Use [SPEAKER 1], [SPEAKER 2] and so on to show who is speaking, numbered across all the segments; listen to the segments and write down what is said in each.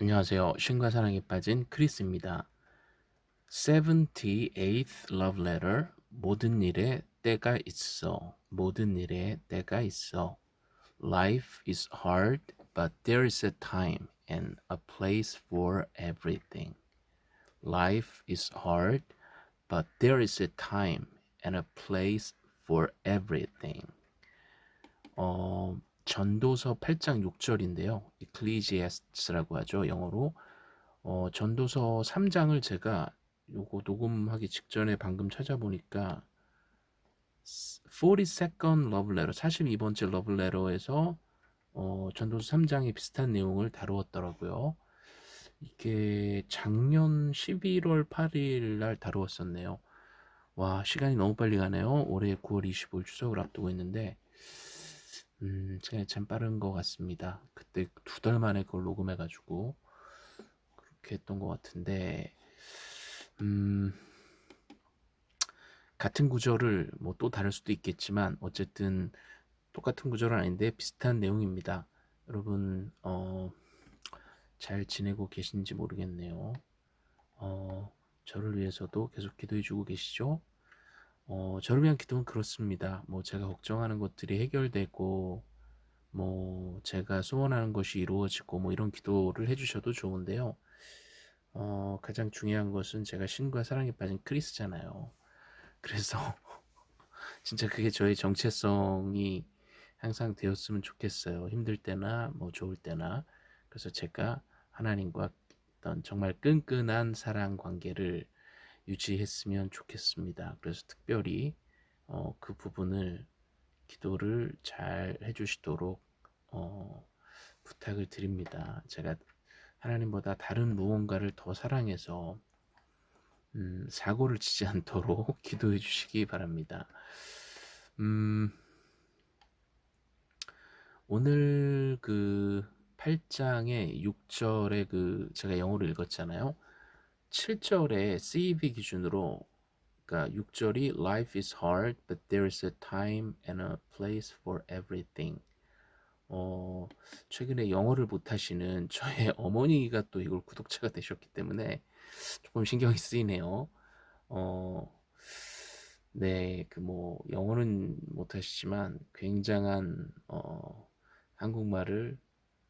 [SPEAKER 1] 안녕하세요. 신과 사랑에 빠진 크리스입니다. 78th love letter. 모든 일에 때가 있어. 모든 일에 때가 있어. Life is hard, but there is a time and a place for everything. Life is hard, but there is a time and a place for everything. 어, 전도서 8장 6절인데요. 이클리지아스라고 하죠. 영어로. 어, 전도서 3장을 제가 요거 녹음하기 직전에 방금 찾아보니까 42nd love letter, 42번째 love letter에서 어, 전도서 3장에 비슷한 내용을 다루었더라고요. 이게 작년 11월 8일 날 다루었었네요. 와, 시간이 너무 빨리 가네요. 올해 9월 25일 추석을 앞두고 있는데 음, 참 빠른 것 같습니다. 그때 두 달 만에 그걸 녹음해가지고 그렇게 했던 것 같은데, 음, 같은 구절을 뭐 또 다를 수도 있겠지만 어쨌든 똑같은 구절은 아닌데 비슷한 내용입니다. 여러분 어, 잘 지내고 계신지 모르겠네요. 어, 저를 위해서도 계속 기도해주고 계시죠? 어, 저를 위한 기도는 그렇습니다. 뭐 제가 걱정하는 것들이 해결되고 뭐 제가 소원하는 것이 이루어지고 뭐 이런 기도를 해주셔도 좋은데요. 어, 가장 중요한 것은 제가 신과 사랑에 빠진 크리스잖아요. 그래서 진짜 그게 저의 정체성이 항상 되었으면 좋겠어요. 힘들 때나 뭐 좋을 때나. 그래서 제가 하나님과 어떤 정말 끈끈한 사랑 관계를 유지했으면 좋겠습니다. 그래서 특별히 어, 그 부분을 기도를 잘 해주시도록 어, 부탁을 드립니다. 제가 하나님보다 다른 무언가를 더 사랑해서 음, 사고를 치지 않도록 기도해 주시기 바랍니다. 음, 오늘 그 8장의 6절에 그 제가 영어로 읽었잖아요. 7절에 CEV 기준으로 그러니까 6절이 Life is hard, but there is a time and a place for everything. 어, 최근에 영어를 못하시는 저의 어머니가 또 이걸 구독자가 되셨기 때문에 조금 신경이 쓰이네요. 어, 네, 그 뭐 영어는 못하시지만 굉장한 어, 한국말을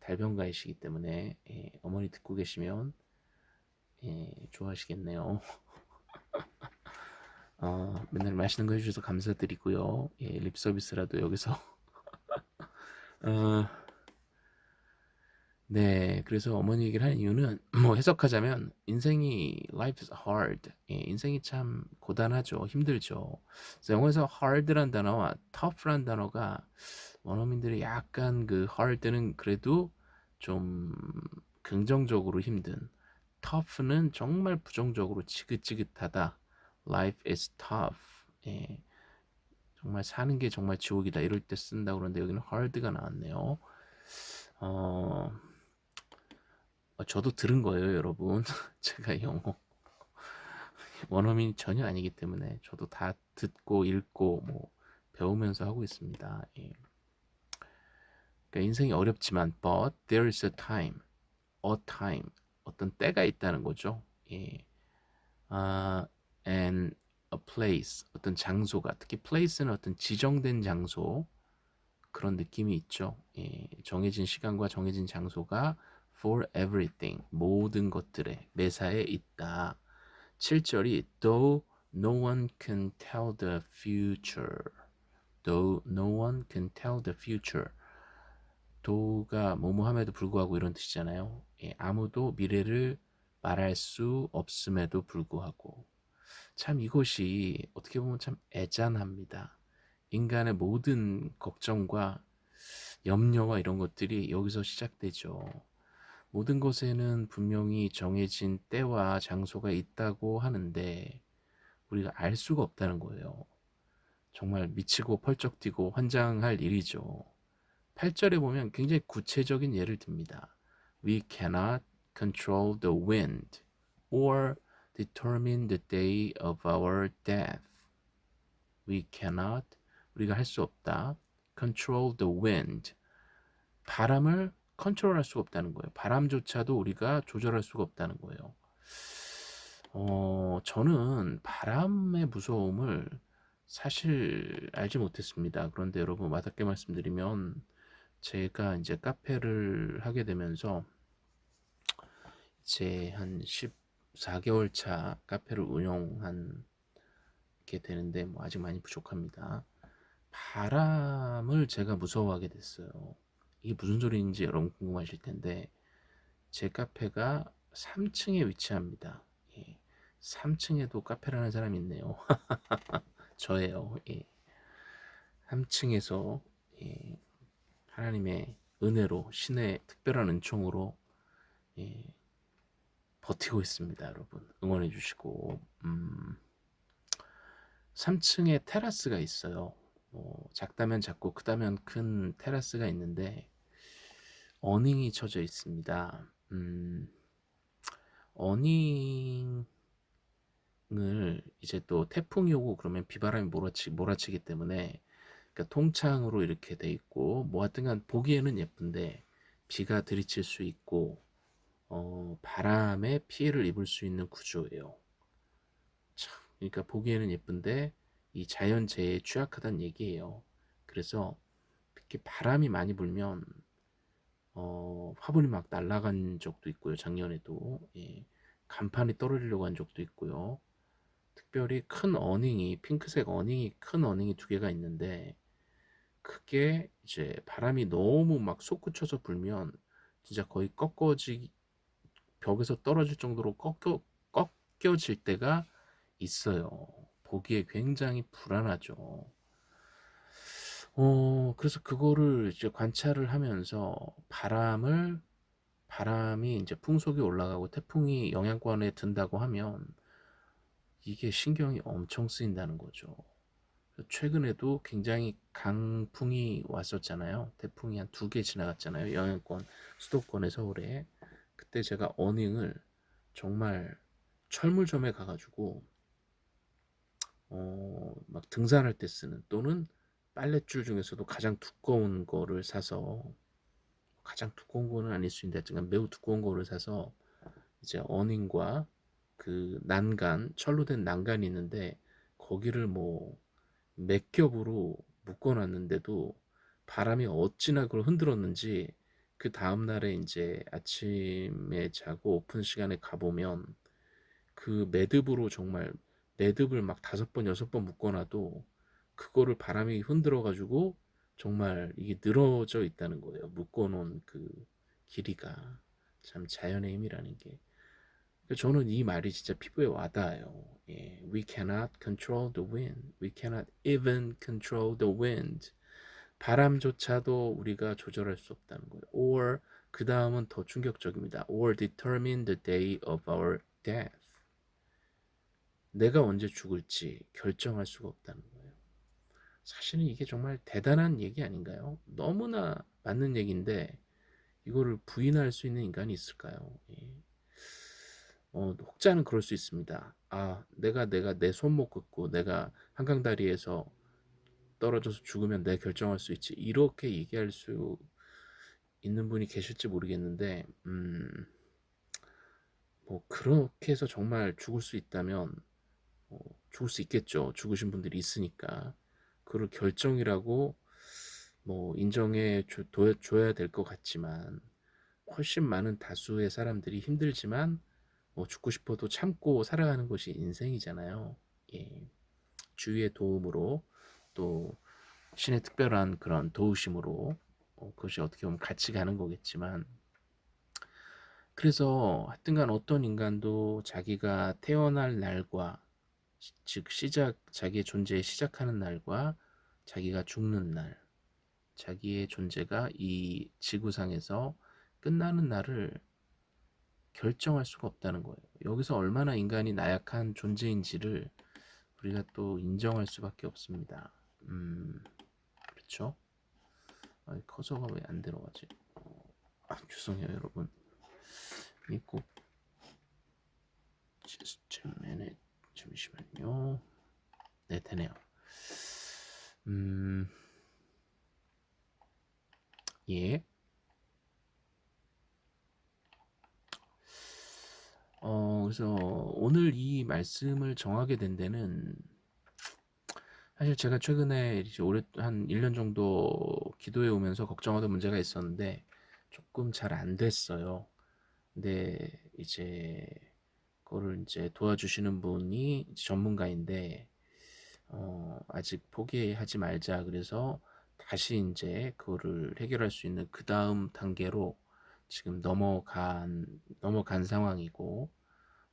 [SPEAKER 1] 달변가이시기 때문에 예, 어머니 듣고 계시면 예, 좋아하시겠네요. 어, 맨날 맛있는 거 해주셔서 감사드리고요. 예, 립 서비스라도 여기서. 어, 네, 그래서 어머니 얘기를 하는 이유는 뭐 해석하자면 인생이 life is hard. 예, 인생이 참 고단하죠. 힘들죠. 그래서 영어에서 hard란 단어와 tough란 단어가 원어민들이 약간 그 hard는 그래도 좀 긍정적으로 힘든 tough는 정말 부정적으로 지긋지긋하다. Life is tough. 예. 정말 사는 게 정말 지옥이다. 이럴 때 쓴다 그러는데 여기는 hard가 나왔네요. 어, 어 저도 들은 거예요, 여러분. 제가 영어 원어민이 전혀 아니기 때문에 저도 다 듣고 읽고 뭐 배우면서 하고 있습니다. 예. 그러니까 인생이 어렵지만 but there is a time, a time 어떤 때가 있다는 거죠. 예. 아, and a place 어떤 장소가 특히 place는 어떤 지정된 장소 그런 느낌이 있죠. 예. 정해진 시간과 정해진 장소가 for everything 모든 것들에 매사에 있다. 7절이 though no one can tell the future though no one can tell the future 도가 뭐뭐함에도 불구하고 이런 뜻이잖아요. 예, 아무도 미래를 말할 수 없음에도 불구하고 참 이것이 어떻게 보면 참 애잔합니다. 인간의 모든 걱정과 염려와 이런 것들이 여기서 시작되죠. 모든 것에는 분명히 정해진 때와 장소가 있다고 하는데 우리가 알 수가 없다는 거예요. 정말 미치고 펄쩍 뛰고 환장할 일이죠. 8절에 보면 굉장히 구체적인 예를 듭니다. We cannot control the wind or determine the day of our death. We cannot, 우리가 할 수 없다. control the wind. 바람을 컨트롤할 수가 없다는 거예요. 바람조차도 우리가 조절할 수가 없다는 거예요. 어, 저는 바람의 무서움을 사실 알지 못했습니다. 그런데 여러분 와닿게 말씀드리면 제가 이제 카페를 하게 되면서 이제 한 14개월 차 카페를 운영한 게 되는데 뭐 아직 많이 부족합니다. 바람을 제가 무서워하게 됐어요. 이게 무슨 소리인지 여러분 궁금하실 텐데 제 카페가 3층에 위치합니다. 예. 3층에도 카페를 하는 사람이 있네요. 저예요. 예. 3층에서 예. 하나님의 은혜로 신의 특별한 은총으로 예. 버티고 있습니다. 여러분 응원해 주시고 음. 3층에 테라스가 있어요. 뭐 작다면 작고 크다면 큰 테라스가 있는데 어닝이 쳐져 있습니다. 음, 어닝을 이제 또 태풍이 오고 그러면 비바람이 몰아치, 몰아치기 때문에 그러니까 통창으로 이렇게 돼 있고 뭐 하여튼간 보기에는 예쁜데 비가 들이칠 수 있고 어, 바람에 피해를 입을 수 있는 구조예요. 참, 그러니까 보기에는 예쁜데 이 자연재해에 취약하다는 얘기예요. 그래서 특히 바람이 많이 불면 어, 화분이 막 날아간 적도 있고요. 작년에도 예, 간판이 떨어지려고 한 적도 있고요. 특별히 큰 어닝이 핑크색 어닝이 큰 어닝이 두 개가 있는데 그게 이제 바람이 너무 막 솟구쳐서 불면 진짜 거의 꺾어지 벽에서 떨어질 정도로 꺾여 꺾여질 때가 있어요. 보기에 굉장히 불안하죠. 어, 그래서 그거를 이제 관찰을 하면서 바람을 바람이 이제 풍속이 올라가고 태풍이 영향권에 든다고 하면 이게 신경이 엄청 쓰인다는 거죠. 최근에도 굉장히 강풍이 왔었잖아요. 태풍이 한 두 개 지나갔잖아요. 영향권 수도권의 서울에. 그때 제가 어닝을 정말 철물점에 가가지고 어, 막 등산할 때 쓰는 또는 빨랫줄 중에서도 가장 두꺼운 거를 사서 가장 두꺼운 거는 아닐 수 있는데 매우 두꺼운 거를 사서 이제 어닝과 그 난간 철로 된 난간이 있는데 거기를 뭐 몇 겹으로 묶어 놨는데도 바람이 어찌나 그걸 흔들었는지 그 다음날에 이제 아침에 자고 오픈 시간에 가보면 그 매듭으로 정말 매듭을 막 다섯 번 여섯 번 묶어놔도 그거를 바람이 흔들어 가지고 정말 이게 늘어져 있다는 거예요. 묶어놓은 그 길이가. 참 자연의 힘이라는 게 저는 이 말이 진짜 피부에 와닿아요 예, We cannot control the wind We cannot even control the wind 바람조차도 우리가 조절할 수 없다는 거예요 or 그 다음은 더 충격적입니다 or determine the day of our death 내가 언제 죽을지 결정할 수가 없다는 거예요. 사실은 이게 정말 대단한 얘기 아닌가요? 너무나 맞는 얘기인데 이거를 부인할 수 있는 인간이 있을까요? 예. 어, 혹자는 그럴 수 있습니다. 아, 내가 내가 내 손목 긋고 내가 한강 다리에서 떨어져서 죽으면 내 결정할 수 있지. 이렇게 얘기할 수 있는 분이 계실지 모르겠는데, 음, 뭐 그렇게 해서 정말 죽을 수 있다면 어, 죽을 수 있겠죠. 죽으신 분들이 있으니까. 그걸 결정이라고 뭐 인정해 줘, 줘야 될 것 같지만 훨씬 많은 다수의 사람들이 힘들지만 뭐 죽고 싶어도 참고 살아가는 것이 인생이잖아요. 예. 주위의 도움으로 또 신의 특별한 그런 도우심으로 어, 그것이 어떻게 보면 같이 가는 거겠지만 그래서 하여튼간 어떤 인간도 자기가 태어날 날과 즉 시작 자기의 존재에 시작하는 날과 자기가 죽는 날 자기의 존재가 이 지구상에서 끝나는 날을 결정할 수가 없다는 거예요. 여기서 얼마나 인간이 나약한 존재인지를 우리가 또 인정할 수밖에 없습니다. 음, 그렇죠? 아, 커서가 왜 안 들어가지? 아, 죄송해요, 여러분. 이꼭 just a minute. 잠시만요. 네, 되네요. 음, 예. 어 그래서 오늘 이 말씀을 정하게 된 데는 사실 제가 최근에 이제 오래 한 1년 정도 기도해 오면서 걱정하던 문제가 있었는데 조금 잘 안 됐어요. 근데 이제 그거를 이제 도와주시는 분이 전문가인데 어 아직 포기하지 말자 그래서 다시 인제 그거를 해결할 수 있는 그 다음 단계로 지금 넘어간 넘어간 상황이고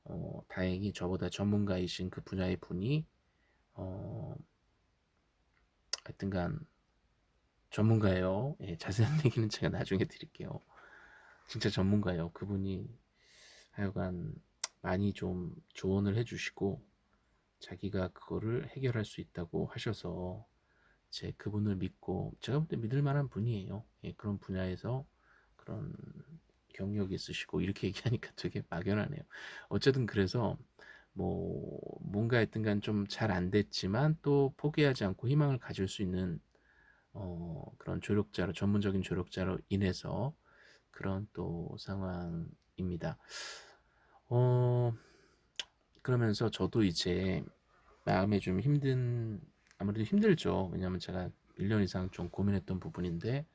[SPEAKER 1] 어 다행히 저보다 전문가이신 그 분야의 분이 어 하여튼간 전문가예요. 예 자세한 얘기는 제가 나중에 드릴게요. 진짜 전문가예요. 그분이 하여간 많이 좀 조언을 해 주시고 자기가 그거를 해결할 수 있다고 하셔서 제 그분을 믿고 제가 볼 때 믿을 만한 분이에요. 예, 그런 분야에서 그런 경력이 있으시고 이렇게 얘기하니까 되게 막연하네요. 어쨌든 그래서 뭐 뭔가 하여튼간 좀 잘 안 됐지만 또 포기하지 않고 희망을 가질 수 있는 어 그런 조력자로 전문적인 조력자로 인해서 그런 또 상황입니다. 어 그러면서 저도 이제 마음에 좀 힘든 아무래도 힘들죠. 왜냐하면 제가 1년 이상 좀 고민했던 부분인데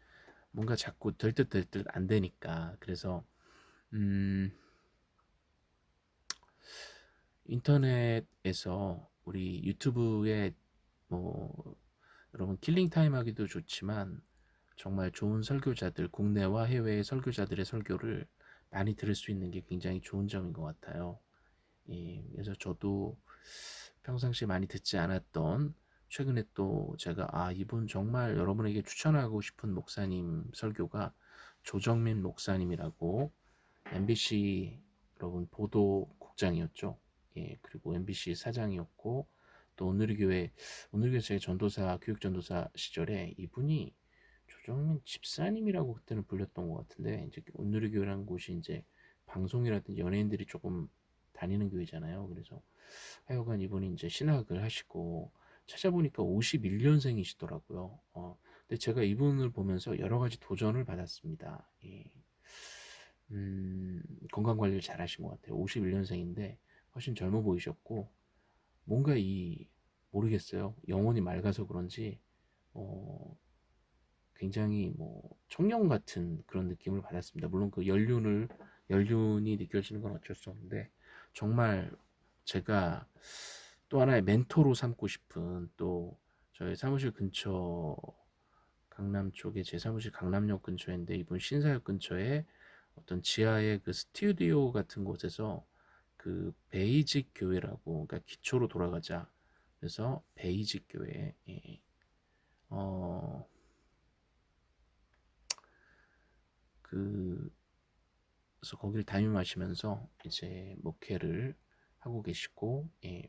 [SPEAKER 1] 뭔가 자꾸 될듯될듯안 되니까 그래서 음 인터넷에서 우리 유튜브에 뭐 여러분 killing time 하기도 좋지만 정말 좋은 설교자들 국내와 해외의 설교자들의 설교를 많이 들을 수 있는 게 굉장히 좋은 점인 것 같아요. 예, 그래서 저도 평상시에 많이 듣지 않았던 최근에 또 제가 아 이분 정말 여러분에게 추천하고 싶은 목사님 설교가 조정민 목사님이라고 MBC 여러분 보도국장이었죠. 예 그리고 MBC 사장이었고 또 오늘의 교회 오늘의 교회 제 전도사 교육 전도사 시절에 이분이 조정민 집사님이라고 그때는 불렸던 것 같은데 이제 오늘의 교회라는 곳이 이제 방송이라든지 연예인들이 조금 다니는 교회잖아요. 그래서 하여간 이분이 이제 신학을 하시고 찾아보니까 51년생이시더라고요. 어, 근데 제가 이분을 보면서 여러 가지 도전을 받았습니다. 예. 음, 건강 관리를 잘 하신 것 같아요. 51년생인데 훨씬 젊어 보이셨고 뭔가 이 모르겠어요. 영혼이 맑아서 그런지 어, 굉장히 뭐 청년 같은 그런 느낌을 받았습니다. 물론 그 연륜을 연륜이 느껴지는 건 어쩔 수 없는데 정말 제가 또 하나의 멘토로 삼고 싶은 또 저희 사무실 근처 강남 쪽에 제 사무실 강남역 근처인데 이분 신사역 근처에 어떤 지하의 그 스튜디오 같은 곳에서 그 베이직 교회라고 그러니까 기초로 돌아가자 그래서 베이직 교회 예. 어, 그 그래서 거기를 담임하시면서 이제 목회를 하고 계시고 예,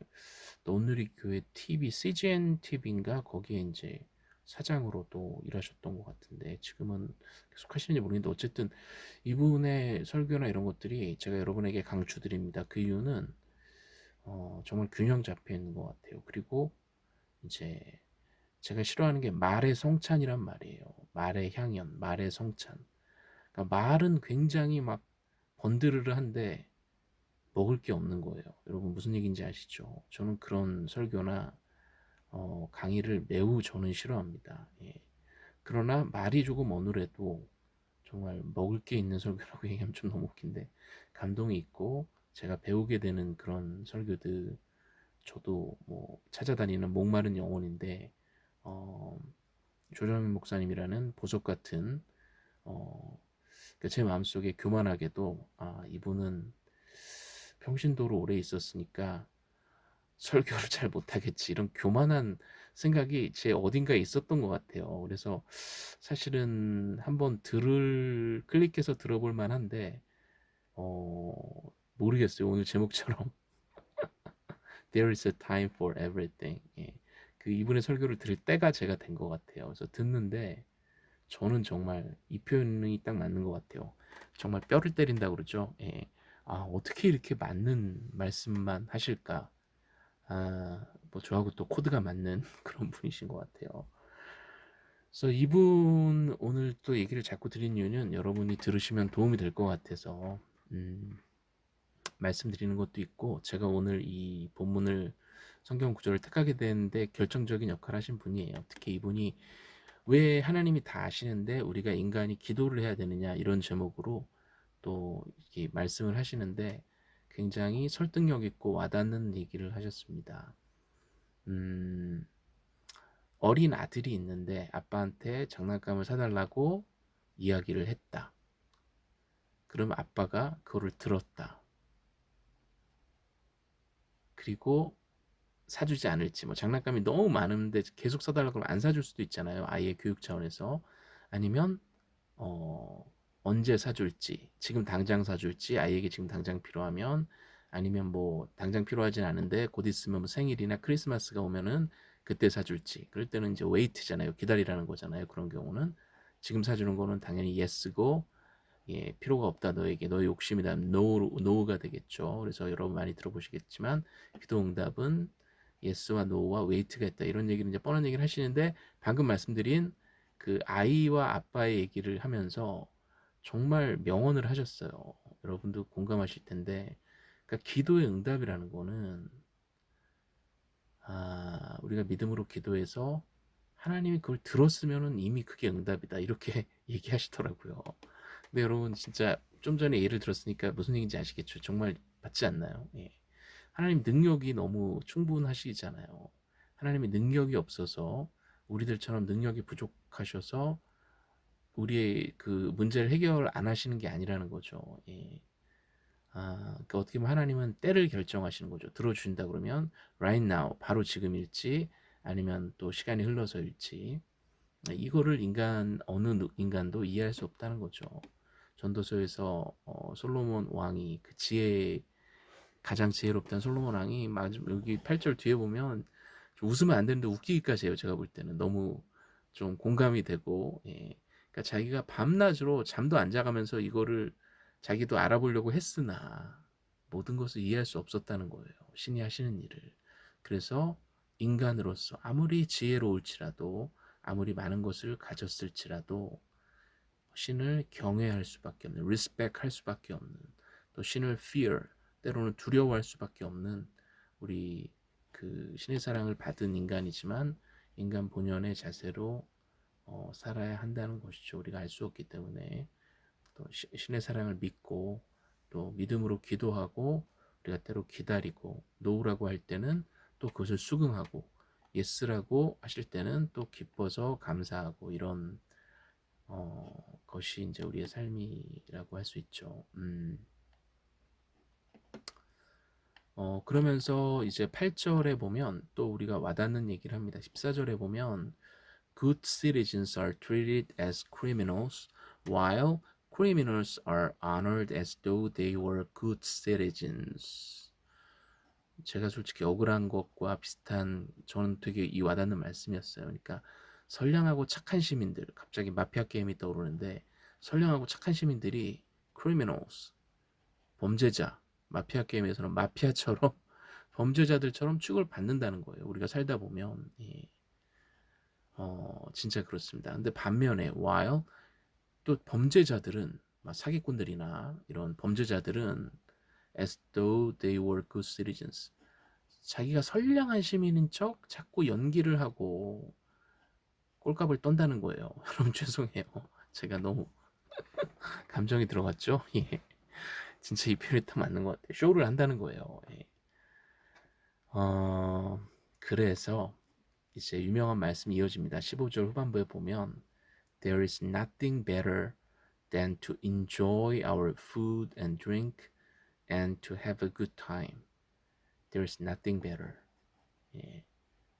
[SPEAKER 1] 노누리 교회 TV, CGN TV인가 거기에 이제 사장으로도 일하셨던 것 같은데 지금은 계속 하시는지 모르겠는데 어쨌든 이분의 설교나 이런 것들이 제가 여러분에게 강추드립니다. 그 이유는 어, 정말 균형 잡혀 있는 것 같아요. 그리고 이제 제가 싫어하는 게 말의 성찬이란 말이에요. 말의 향연, 말의 성찬. 그러니까 말은 굉장히 막 번드르르한데 먹을 게 없는 거예요. 여러분 무슨 얘기인지 아시죠? 저는 그런 설교나 어, 강의를 매우 저는 싫어합니다. 예. 그러나 말이 조금 어눌해도 정말 먹을 게 있는 설교라고 얘기하면 좀 너무 웃긴데 감동이 있고 제가 배우게 되는 그런 설교들 저도 뭐 찾아다니는 목마른 영혼인데 어, 조정민 목사님이라는 보석 같은 어, 그러니까 제 마음속에 교만하게도 아 이분은 평신도로 오래 있었으니까 설교를 잘 못하겠지 이런 교만한 생각이 제 어딘가에 있었던 것 같아요. 그래서 사실은 한번 들을 클릭해서 들어볼 만한데 어, 모르겠어요. 오늘 제목처럼 There is a time for everything. 예. 그 이분의 설교를 들을 때가 제가 된 것 같아요. 그래서 듣는데 저는 정말 이 표현이 딱 맞는 것 같아요. 정말 뼈를 때린다 그러죠. 예. 아, 어떻게 이렇게 맞는 말씀만 하실까? 아, 뭐 저하고 또 코드가 맞는 그런 분이신 것 같아요. 그래서 이분 오늘 또 얘기를 자꾸 드린 이유는 여러분이 들으시면 도움이 될 것 같아서 음, 말씀드리는 것도 있고 제가 오늘 이 본문을 성경 구절을 택하게 되는데 결정적인 역할을 하신 분이에요. 특히 이분이 왜 하나님이 다 아시는데 우리가 인간이 기도를 해야 되느냐 이런 제목으로 또 이렇게 말씀을 하시는데 굉장히 설득력 있고 와닿는 얘기를 하셨습니다. 음, 어린 아들이 있는데 아빠한테 장난감을 사달라고 이야기를 했다. 그럼 아빠가 그거를 들었다. 그리고 사주지 않을지 뭐 장난감이 너무 많은데 계속 사달라고 하면 안 사줄 수도 있잖아요. 아이의 교육 차원에서 아니면 어, 언제 사줄지 지금 당장 사줄지 아이에게 지금 당장 필요하면 아니면 뭐 당장 필요하진 않은데 곧 있으면 뭐 생일이나 크리스마스가 오면은 그때 사줄지. 그럴 때는 이제 wait잖아요. 기다리라는 거잖아요 그런 경우는. 지금 사주는 거는 당연히 yes고 예, 필요가 없다 너에게. 너의 욕심이다 no, no가 되겠죠. 그래서 여러분 많이 들어보시겠지만 기도 응답은 yes와 no와 wait가 있다. 이런 얘기를 이제 뻔한 얘기를 하시는데 방금 말씀드린 그 아이와 아빠의 얘기를 하면서 정말 명언을 하셨어요. 여러분도 공감하실 텐데 그러니까 기도의 응답이라는 거는 아, 우리가 믿음으로 기도해서 하나님이 그걸 들었으면 이미 그게 응답이다. 이렇게 얘기하시더라고요. 근데 여러분 진짜 좀 전에 예를 들었으니까 무슨 얘기인지 아시겠죠? 정말 맞지 않나요? 예. 하나님 능력이 너무 충분하시잖아요. 하나님의 능력이 없어서 우리들처럼 능력이 부족하셔서 우리의 그 문제를 해결 안 하시는 게 아니라는 거죠 예. 아, 그러니까 어떻게 보면 하나님은 때를 결정하시는 거죠. 들어주신다 그러면 right now, 바로 지금일지 아니면 또 시간이 흘러서일지 이거를 인간 어느 인간도 이해할 수 없다는 거죠. 전도서에서 어, 솔로몬 왕이 그 지혜 가장 지혜롭다는 솔로몬 왕이 여기 8절 뒤에 보면 웃으면 안 되는데 웃기기까지 해요. 제가 볼 때는 너무 좀 공감이 되고 예. 그러니까 자기가 밤낮으로 잠도 안 자가면서 이거를 자기도 알아보려고 했으나 모든 것을 이해할 수 없었다는 거예요. 신이 하시는 일을. 그래서 인간으로서 아무리 지혜로울지라도 아무리 많은 것을 가졌을지라도 신을 경외할 수밖에 없는 respect 할 수밖에 없는 또 신을 fear 때로는 두려워할 수밖에 없는 우리 그 신의 사랑을 받은 인간이지만 인간 본연의 자세로 어, 살아야 한다는 것이죠. 우리가 알 수 없기 때문에 또 신의 사랑을 믿고 또 믿음으로 기도하고 우리가 때로 기다리고 노우라고 할 때는 또 그것을 수긍하고 yes라고 하실 때는 또 기뻐서 감사하고 이런 어, 것이 이제 우리의 삶이라고 할 수 있죠. 음. 어, 그러면서 이제 8절에 보면 또 우리가 와닿는 얘기를 합니다. 14절에 보면 Good citizens are treated as criminals while criminals are honored as though they were good citizens. 제가 솔직히 억울한 것과 비슷한 저는 되게 이 와닿는 말씀이었어요. 그러니까 선량하고 착한 시민들 갑자기 마피아 게임이 떠오르는데 선량하고 착한 시민들이 criminals 범죄자 마피아 게임에서는 마피아처럼 범죄자들처럼 취급을 받는다는 거예요. 우리가 살다 보면 예. 어, 진짜 그렇습니다. 근데 반면에 while 또 범죄자들은 사기꾼들이나 이런 범죄자들은 as though they were good citizens 자기가 선량한 시민인 척 자꾸 연기를 하고 꼴값을 떤다는 거예요. 여러분 죄송해요. 제가 너무 감정이 들어갔죠? 예. 진짜 이 표현이 딱 맞는 것 같아요. 쇼를 한다는 거예요. 예. 어, 그래서 이제 유명한 말씀이 이어집니다. 15절 후반부에 보면 There is nothing better than to enjoy our food and drink and to have a good time. There is nothing better. 예.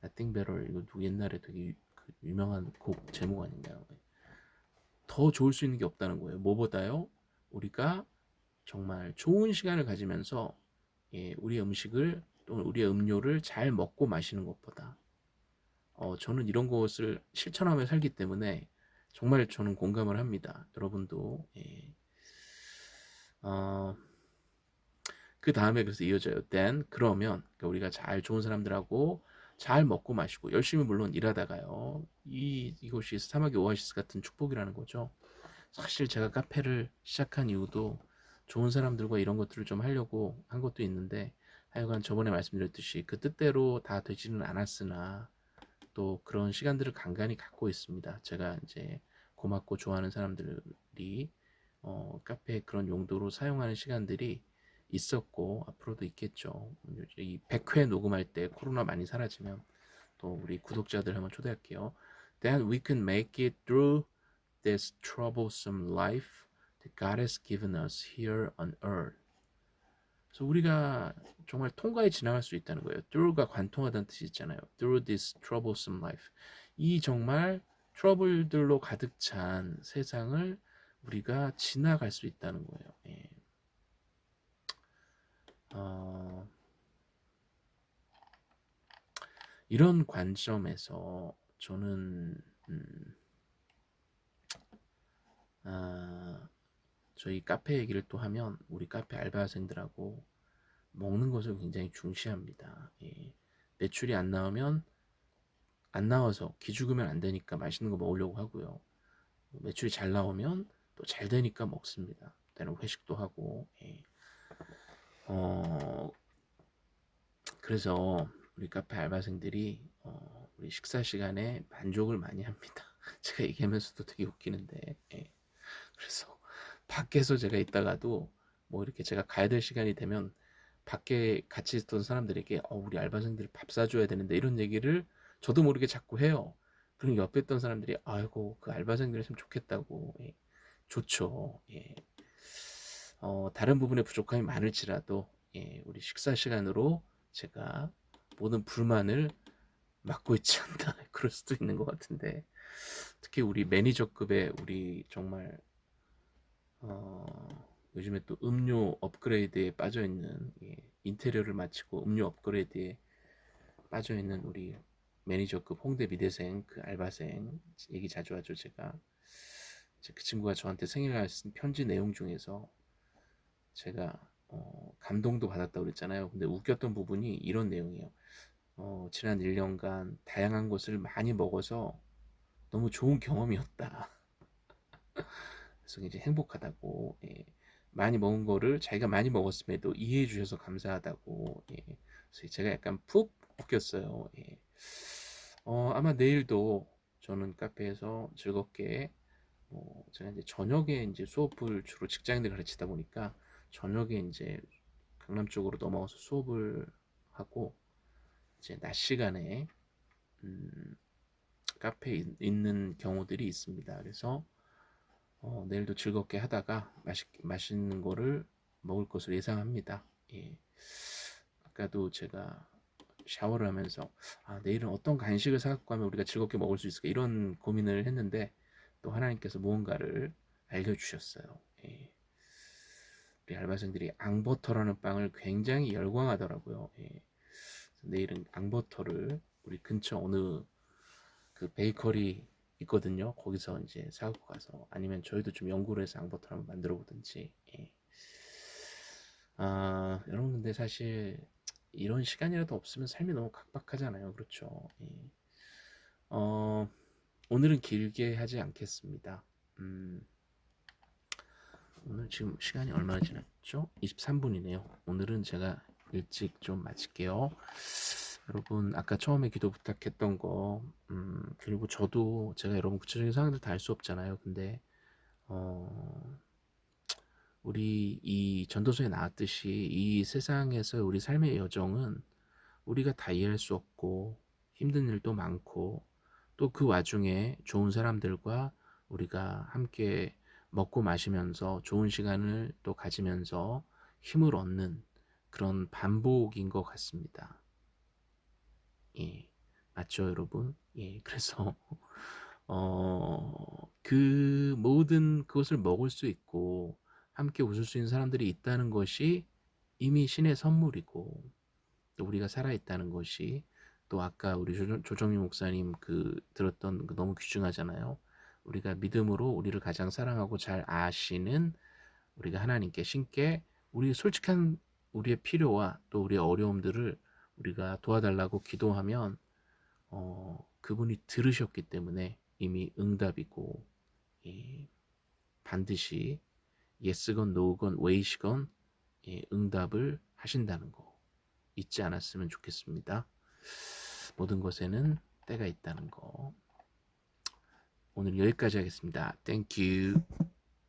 [SPEAKER 1] Nothing better 이거 옛날에 되게 그 유명한 곡 제목 아닌가요? 더 좋을 수 있는 게 없다는 거예요. 뭐보다요? 우리가 정말 좋은 시간을 가지면서 예, 우리의 음식을 또는 우리의 음료를 잘 먹고 마시는 것보다 어, 저는 이런 것을 실천하며 살기 때문에 정말 저는 공감을 합니다. 여러분도 예. 어, 그 다음에 그래서 이어져요. then 그러면 그러니까 우리가 잘 좋은 사람들하고 잘 먹고 마시고 열심히 물론 일하다가요. 이 이것이 사막의 오아시스 같은 축복이라는 거죠. 사실 제가 카페를 시작한 이유도 좋은 사람들과 이런 것들을 좀 하려고 한 것도 있는데 하여간 저번에 말씀드렸듯이 그 뜻대로 다 되지는 않았으나 또 그런 시간들을 간간히 갖고 있습니다. 제가 이제 고맙고 좋아하는 사람들이 어, 카페 그런 용도로 사용하는 시간들이 있었고 앞으로도 있겠죠. 이 100회 녹음할 때 코로나 많이 사라지면 또 우리 구독자들 한번 초대할게요. Then we can make it through this troublesome life that God has given us here on earth. 그래서 우리가 정말 통과에 지나갈 수 있다는 거예요. through가 관통하다는 뜻이 있잖아요. through this troublesome life. 이 정말 트러블들로 가득 찬 세상을 우리가 지나갈 수 있다는 거예요. 예. 어, 이런 관점에서 저는 음, 아, 저희 카페 얘기를 또 하면 우리 카페 알바생들하고 먹는 것을 굉장히 중시합니다. 예. 매출이 안 나오면 안 나와서 기죽으면 안 되니까 맛있는 거 먹으려고 하고요. 매출이 잘 나오면 또 잘 되니까 먹습니다. 때는 회식도 하고. 예. 어, 그래서 우리 카페 알바생들이 어, 우리 식사 시간에 만족을 많이 합니다. 제가 얘기하면서도 되게 웃기는데. 예. 그래서 밖에서 제가 있다가도 뭐 이렇게 제가 가야 될 시간이 되면 밖에 같이 있던 사람들에게 어, 우리 알바생들 밥 사줘야 되는데 이런 얘기를 저도 모르게 자꾸 해요. 그럼 옆에 있던 사람들이 아이고 그 알바생들이 참 좋겠다고 예. 좋죠. 예. 어, 다른 부분에 부족함이 많을지라도 예, 우리 식사 시간으로 제가 모든 불만을 막고 있지 않나 그럴 수도 있는 것 같은데 특히 우리 매니저급의 우리 정말 어, 요즘에 또 음료 업그레이드에 빠져 있는 예, 인테리어를 마치고 음료 업그레이드에 빠져 있는 우리 매니저급 홍대 미대생 그 알바생 얘기 자주 하죠 제가. 그 친구가 저한테 생일날 쓴 편지 내용 중에서 제가 어, 감동도 받았다고 그랬잖아요. 근데 웃겼던 부분이 이런 내용이에요. 어, 지난 1년간 다양한 것을 많이 먹어서 너무 좋은 경험이었다 그래서 이제 행복하다고 예. 많이 먹은 거를 자기가 많이 먹었음에도 이해해 주셔서 감사하다고 예. 그래서 제가 약간 푹 웃겼어요 예. 어, 아마 내일도 저는 카페에서 즐겁게 뭐 제가 이제 저녁에 이제 수업을 주로 직장인들 가르치다 보니까 저녁에 이제 강남 쪽으로 넘어가서 수업을 하고 이제 낮 시간에 음, 카페에 있는 경우들이 있습니다. 그래서 어, 내일도 즐겁게 하다가 맛있, 맛있는 거를 먹을 것을 예상합니다. 예. 아까도 제가 샤워를 하면서 아, 내일은 어떤 간식을 사갖고 가면 우리가 즐겁게 먹을 수 있을까 이런 고민을 했는데 또 하나님께서 무언가를 알려주셨어요. 예. 우리 알바생들이 앙버터라는 빵을 굉장히 열광하더라고요. 예. 내일은 앙버터를 우리 근처 어느 그 베이커리 있거든요. 거기서 이제 사갖고 가서 아니면 저희도 좀 연구를 해서 앙버터 한번 만들어 보든지. 예. 아 여러분 근데 사실 이런 시간이라도 없으면 삶이 너무 각박하잖아요. 그렇죠. 예. 어, 오늘은 길게 하지 않겠습니다. 음, 오늘 지금 시간이 얼마나 지났죠? 23분이네요. 오늘은 제가 일찍 좀 마칠게요. 여러분 아까 처음에 기도 부탁했던 거 음, 그리고 저도 제가 여러분 구체적인 상황들 다 알 수 없잖아요. 근데 어, 우리 이 전도서에 나왔듯이 이 세상에서 우리 삶의 여정은 우리가 다 이해할 수 없고 힘든 일도 많고 또 그 와중에 좋은 사람들과 우리가 함께 먹고 마시면서 좋은 시간을 또 가지면서 힘을 얻는 그런 반복인 것 같습니다. 예, 맞죠, 여러분? 예, 그래서 어, 그 모든 그것을 먹을 수 있고 함께 웃을 수 있는 사람들이 있다는 것이 이미 신의 선물이고 또 우리가 살아있다는 것이 또 아까 우리 조정미 목사님 그 들었던 그 너무 귀중하잖아요. 우리가 믿음으로 우리를 가장 사랑하고 잘 아시는 우리가 하나님께 신께 우리 솔직한 우리의 필요와 또 우리의 어려움들을 우리가 도와달라고 기도하면 어, 그분이 들으셨기 때문에 이미 응답이고 예, 반드시 yes건 no건 way시건 예, 응답을 하신다는 거 잊지 않았으면 좋겠습니다. 모든 것에는 때가 있다는 거. 오늘 여기까지 하겠습니다. You.